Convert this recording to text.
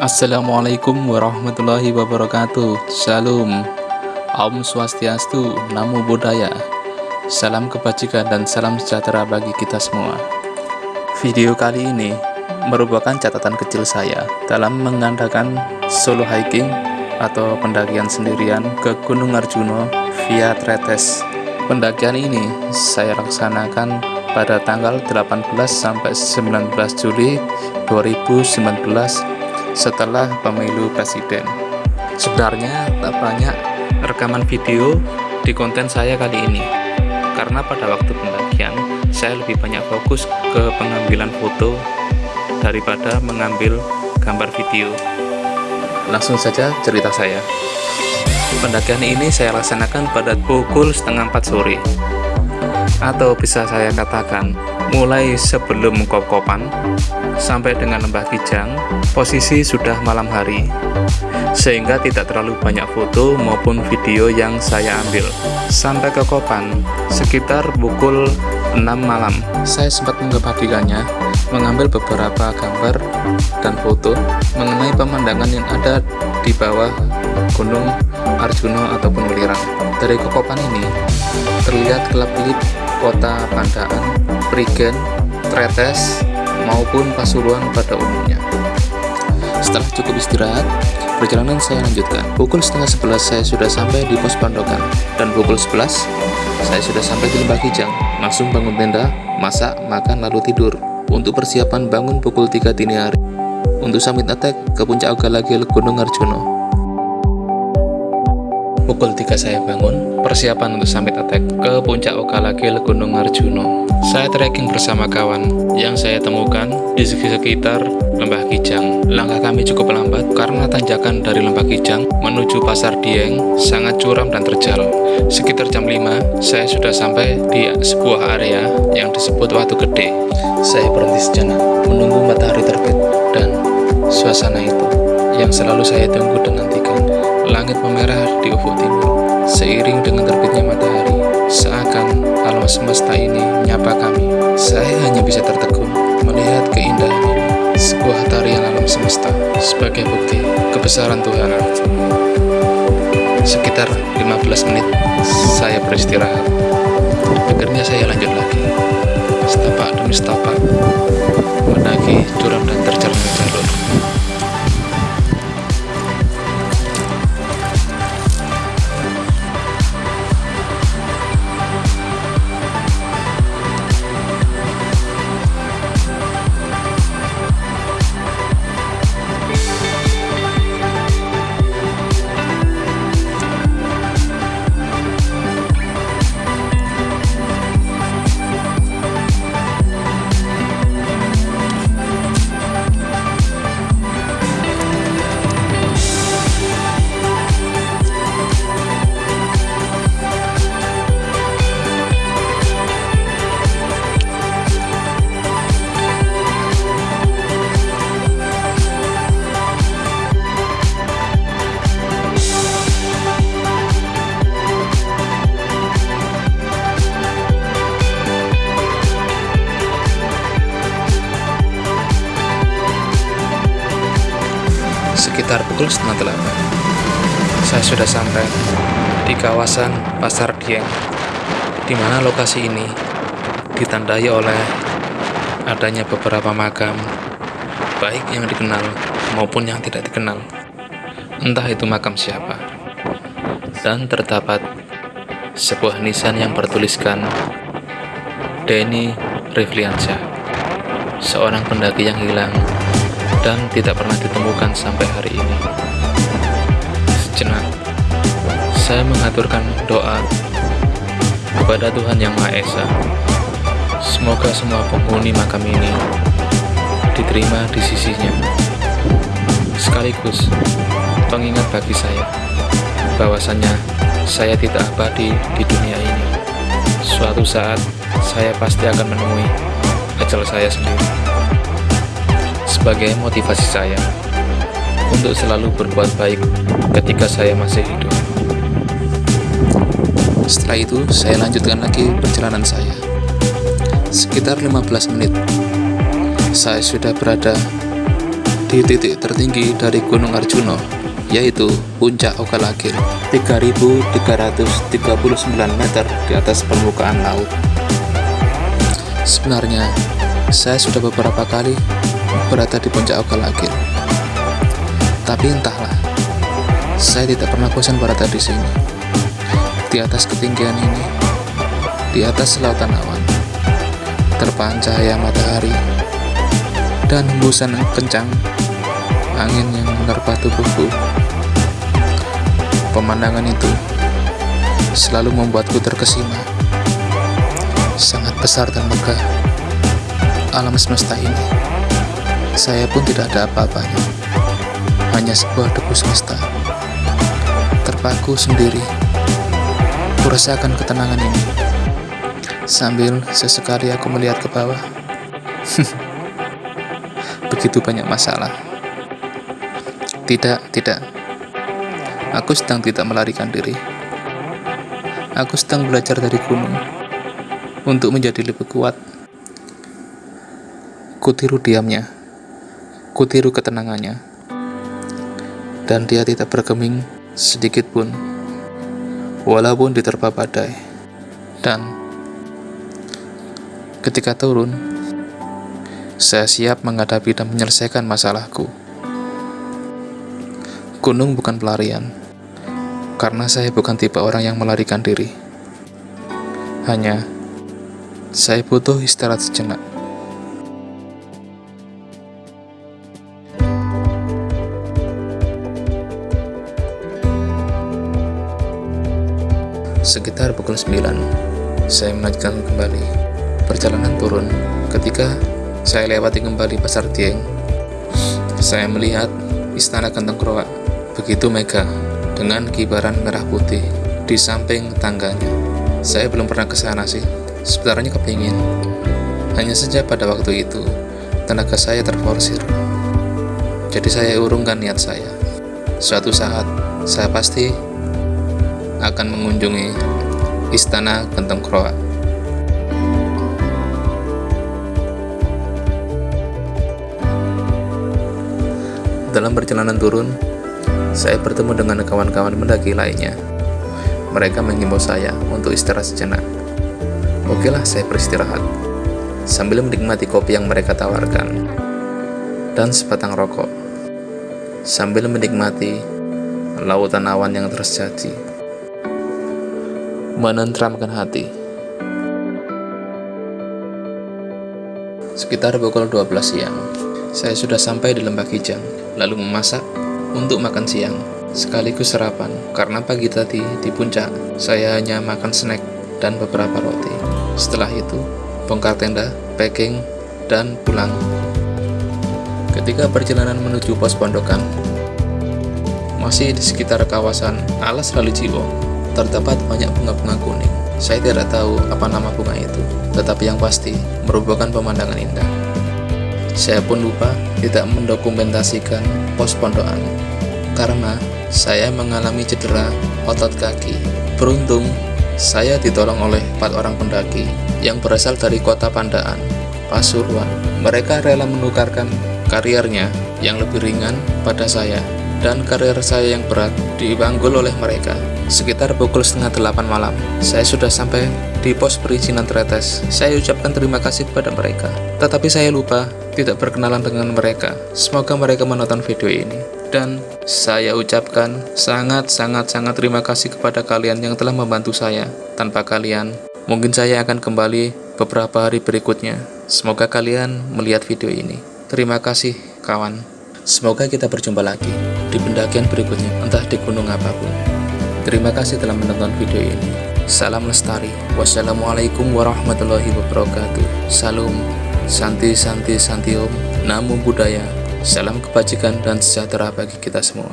Assalamualaikum warahmatullahi wabarakatuh. Shalom Om Swastiastu, Namo Buddhaya. Salam kebajikan dan salam sejahtera bagi kita semua. Video kali ini merupakan catatan kecil saya dalam mengandalkan solo hiking atau pendakian sendirian ke Gunung Arjuno via Tretes. Pendakian ini saya laksanakan pada tanggal 18 sampai 19 Juli 2019 setelah pemilu presiden. Sebenarnya tak banyak rekaman video di konten saya kali ini, karena pada waktu pendakian saya lebih banyak fokus ke pengambilan foto daripada mengambil gambar video. Langsung saja cerita saya. Pendakian ini saya laksanakan pada pukul setengah 4 sore atau bisa saya katakan mulai sebelum kop-kopan sampai dengan lembah Kijang posisi sudah malam hari. Sehingga tidak terlalu banyak foto maupun video yang saya ambil. Sampai ke Kopan sekitar pukul 6 malam. Saya sempat mengabadikannya mengambil beberapa gambar dan foto mengenai pemandangan yang ada di bawah Gunung Arjuno ataupun Welirang. Dari Kokopan ini terlihat kelap-kelip kota Pandaan, Prigen, Tretes, maupun Pasuruan pada umumnya. Setelah cukup istirahat, perjalanan saya lanjutkan. Pukul setengah sebelas saya sudah sampai di pos pandokan, dan pukul sebelas saya sudah sampai di Lembah Kijang. Langsung bangun tenda, masak, makan, lalu tidur. Untuk persiapan bangun pukul 3 dini hari. Untuk summit attack ke puncak Ogalagil Gunung Arjuno. Pukul 3 saya bangun, persiapan untuk summit attack ke puncak Okalagil Gunung Arjuno. Saya trekking bersama kawan yang saya temukan di sekitar Lembah Kijang. Langkah kami cukup lambat karena tanjakan dari Lembah Kijang menuju Pasar Dieng sangat curam dan terjal. Sekitar jam 5, saya sudah sampai di sebuah area yang disebut Watu Gede. Saya berhenti sejenak, menunggu matahari terbit dan suasana itu yang selalu saya tunggu dan nantikan Langit memerah di ufuk timur, seiring dengan terbitnya matahari, seakan alam semesta ini menyapa kami. Saya hanya bisa tertegun melihat keindahan ini, sebuah tarian alam semesta sebagai bukti kebesaran Tuhan. Sekitar 15 menit saya beristirahat. Akhirnya saya lanjut lagi, setapak demi setapak, pukul setengah delapan. Saya sudah sampai di kawasan Pasar Dieng, di mana lokasi ini ditandai oleh adanya beberapa makam, baik yang dikenal maupun yang tidak dikenal. Entah itu makam siapa. Dan terdapat sebuah nisan yang bertuliskan Denny Rifliansyah, seorang pendaki yang hilang dan tidak pernah ditemukan sampai hari ini. Sejenak, saya mengaturkan doa kepada Tuhan Yang Maha Esa. Semoga semua penghuni makam ini diterima di sisinya. Sekaligus pengingat bagi saya bahwasannya saya tidak abadi di dunia ini. Suatu saat saya pasti akan menemui ajal saya sendiri sebagai motivasi saya untuk selalu berbuat baik ketika saya masih hidup. Setelah itu, saya lanjutkan lagi perjalanan saya. Sekitar 15 menit, saya sudah berada di titik tertinggi dari Gunung Arjuna, yaitu Puncak Okalagil, 3.339 meter di atas permukaan laut. Sebenarnya, saya sudah beberapa kali berada di Puncak Okalagil. Tapi entahlah, saya tidak pernah bosan berada di sini. Di atas ketinggian ini, di atas lautan awan, terpaan cahaya matahari, dan hembusan kencang angin yang menerpa tubuhku. Pemandangan itu selalu membuatku terkesima. Sangat besar dan megah alam semesta ini. Saya pun tidak ada apa-apanya. Hanya sebuah debu semesta. Terpaku sendiri. Kurasakan ketenangan ini. Sambil sesekali aku melihat ke bawah. Begitu banyak masalah. Tidak, tidak. Aku sedang tidak melarikan diri. Aku sedang belajar dari gunung untuk menjadi lebih kuat. Kutiru diamnya, kutiru ketenangannya, dan dia tidak bergeming sedikit pun, walaupun diterpa badai. Dan ketika turun, saya siap menghadapi dan menyelesaikan masalahku. Gunung bukan pelarian, karena saya bukan tipe orang yang melarikan diri. Hanya, saya butuh istirahat sejenak. Sekitar pukul 9, saya melanjutkan kembali perjalanan turun. Ketika saya lewati kembali Pasar Dieng, saya melihat Istana Gentong Kroak begitu megah dengan kibaran merah putih di samping tangganya. Saya belum pernah ke sana sih, sebenarnya kepingin. Hanya saja pada waktu itu, tenaga saya terforsir. Jadi saya urungkan niat saya. Suatu saat, saya pasti akan mengunjungi Istana Gentong Kroa. Dalam perjalanan turun, saya bertemu dengan kawan-kawan mendaki lainnya. Mereka mengimbau saya untuk istirahat sejenak. Okelah, saya beristirahat sambil menikmati kopi yang mereka tawarkan dan sebatang rokok sambil menikmati lautan awan yang terjadi menenteramkan hati. Sekitar pukul 12 siang saya sudah sampai di Lembah Kijang lalu memasak untuk makan siang sekaligus sarapan karena pagi tadi di puncak saya hanya makan snack dan beberapa roti. Setelah itu bongkar tenda, packing, dan pulang. Ketika perjalanan menuju pos pondokan masih di sekitar kawasan alas lalu jiwo terdapat banyak bunga-bunga kuning saya tidak tahu apa nama bunga itu tetapi yang pasti merupakan pemandangan indah saya pun lupa tidak mendokumentasikan pos pondokan karena saya mengalami cedera otot kaki. Beruntung, saya ditolong oleh empat orang pendaki yang berasal dari kota Pandaan, Pasuruan. Mereka rela menukarkan karirnya yang lebih ringan pada saya dan karir saya yang berat dibanggul oleh mereka. Sekitar pukul setengah delapan malam, saya sudah sampai di pos perizinan tretes. Saya ucapkan terima kasih kepada mereka, tetapi saya lupa tidak berkenalan dengan mereka. Semoga mereka menonton video ini. Dan saya ucapkan sangat-sangat-sangat terima kasih kepada kalian yang telah membantu saya. Tanpa kalian, mungkin saya akan kembali beberapa hari berikutnya. Semoga kalian melihat video ini. Terima kasih, kawan. Semoga kita berjumpa lagi di pendakian berikutnya, entah di gunung apa pun. Terima kasih telah menonton video ini. Salam lestari. Wassalamualaikum warahmatullahi wabarakatuh. Salam. Santi, Santi, Santi Om. Namo Buddhaya. Salam kebajikan dan sejahtera bagi kita semua.